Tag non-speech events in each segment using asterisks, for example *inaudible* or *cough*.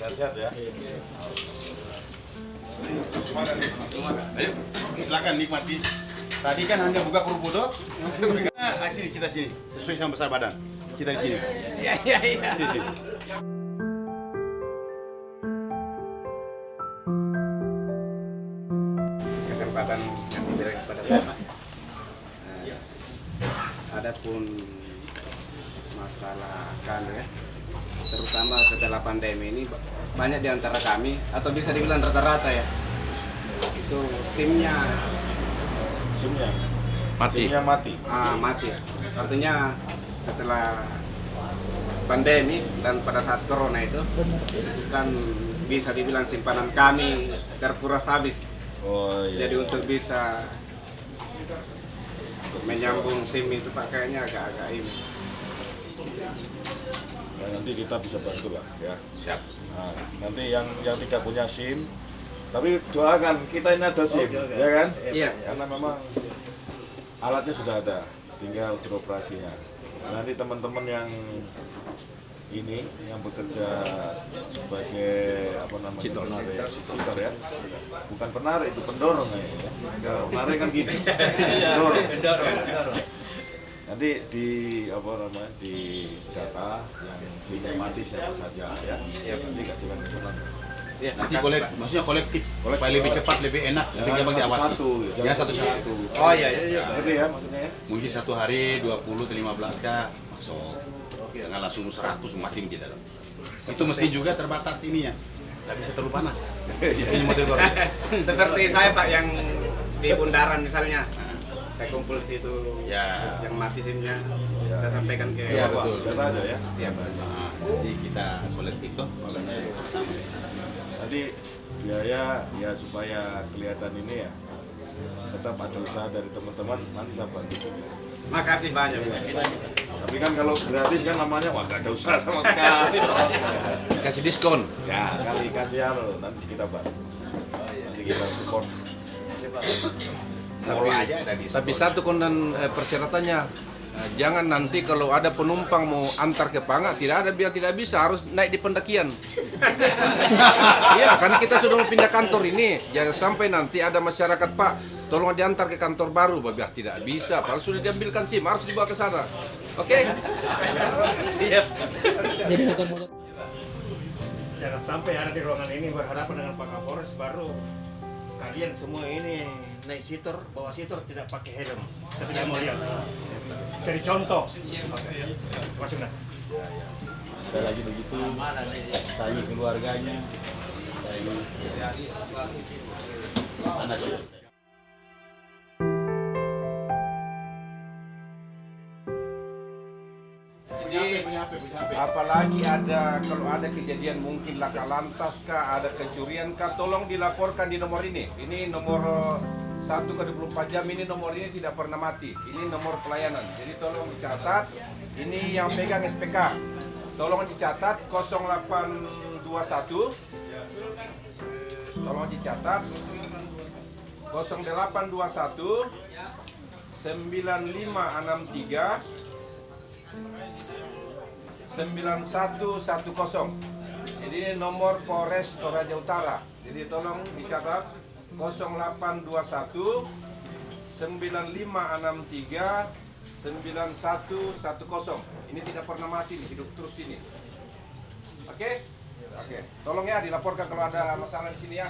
Sehat-sehat ya. Ayo, silakan nikmati. Tadi kan hanya buka kerupuk tuh. Nah, sini kita sini, sesuai sama besar badan. Kita di sini. Iya, iya, iya. Sini, sini. Kesempatan yang diberikan kepada saya, Pak. Nah, Adapun masalah kan ya, terutama setelah pandemi ini ba- banyak di antara kami atau bisa dibilang rata-rata ya itu SIM-nya Simnya. Mati. Simnya mati. ah, mati. Artinya setelah pandemi dan pada saat corona itu kan bisa dibilang simpanan kami terkuras habis. Oh iya. Jadi untuk bisa menyambung SIM itu pakainya agak-agak ini. Nah, nanti kita bisa bantu lah ya. Siap. Nah, nanti yang yang tidak punya SIM, tapi doakan kita ini ada SIM, ya kan? Iya. Karena memang alatnya sudah ada, tinggal beroperasinya. Nanti teman-teman yang ini yang bekerja sebagai apa namanya Citor. penarik, citor ya, bukan penarik itu pendorong ya. Kalau penarik kan gini, *laughs* pendorong. Nanti di apa namanya di data yang SIM mati siapa saja ya, nanti kasihkan ke sana. Iya, Nanti kolek, maksudnya kolektif, Kolektif. lebih cepat, lebih enak, lebih gampang diawasi. satu, Ya satu-satu. Oh iya, iya, iya. Ngerti ya maksudnya ya? Mungkin satu hari 20 atau 15 kah masuk. Jangan langsung 100 macam di dalam. Itu mesti juga terbatas ininya. Tidak bisa terlalu panas. *laughs* Ini model baru. *laughs* Seperti saya Pak yang di bundaran misalnya. Saya kumpul di situ Ya. yang mati SIM-nya. Ya. Saya sampaikan ke Ya, betul. Saya aja ya. Iya, Pak. Nah, nanti kita kolektif toh, makanya sama-sama. Tadi biaya ya supaya kelihatan ini ya tetap ada usaha dari teman-teman nanti saya bantu. Makasih banyak. Tapi kan kalau gratis kan namanya wah gak ada usaha sama sekali. Kasih diskon. ya kali kasih alo nanti kita bantu. Nanti kita support. Tapi aja ada di Tapi satu konden eh, persyaratannya eh, jangan nanti kalau ada penumpang mau antar ke Panga tidak ada biar tidak bisa harus naik di pendakian. *laughs* Iya, kan kita sudah mau pindah kantor ini. Jangan sampai nanti ada masyarakat Pak, tolong diantar ke kantor baru. Babah tidak bisa, padahal sudah diambilkan SIM, harus dibawa ke sana. Oke? Siap. *laughs* Jangan sampai ada di ruangan ini berhadapan dengan Pak Kapolres baru kalian semua ini naik sitor, bawa sitor tidak pakai helm. Saya tidak mau lihat. Cari contoh. Masuk nah. Ada lagi begitu, sayangi keluarganya, sayangi anak Jadi apalagi ada kalau ada kejadian mungkin laka lantas kah, ada pencurian kah, tolong dilaporkan di nomor ini. Ini nomor 1 ke 24 jam ini nomor ini tidak pernah mati. Ini nomor pelayanan. Jadi tolong dicatat. Ini yang pegang SPK. Tolong dicatat 0821 Tolong dicatat 0821 9563 9110. Jadi ini nomor Polres Toraja Utara. Jadi tolong dicatat 0821 9563 9110. Ini tidak pernah mati nih, hidup terus ini. Oke? Oke. Tolong ya dilaporkan kalau ada masalah di sini ya.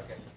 Oke.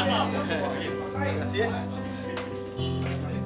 Terima kasih. Ya.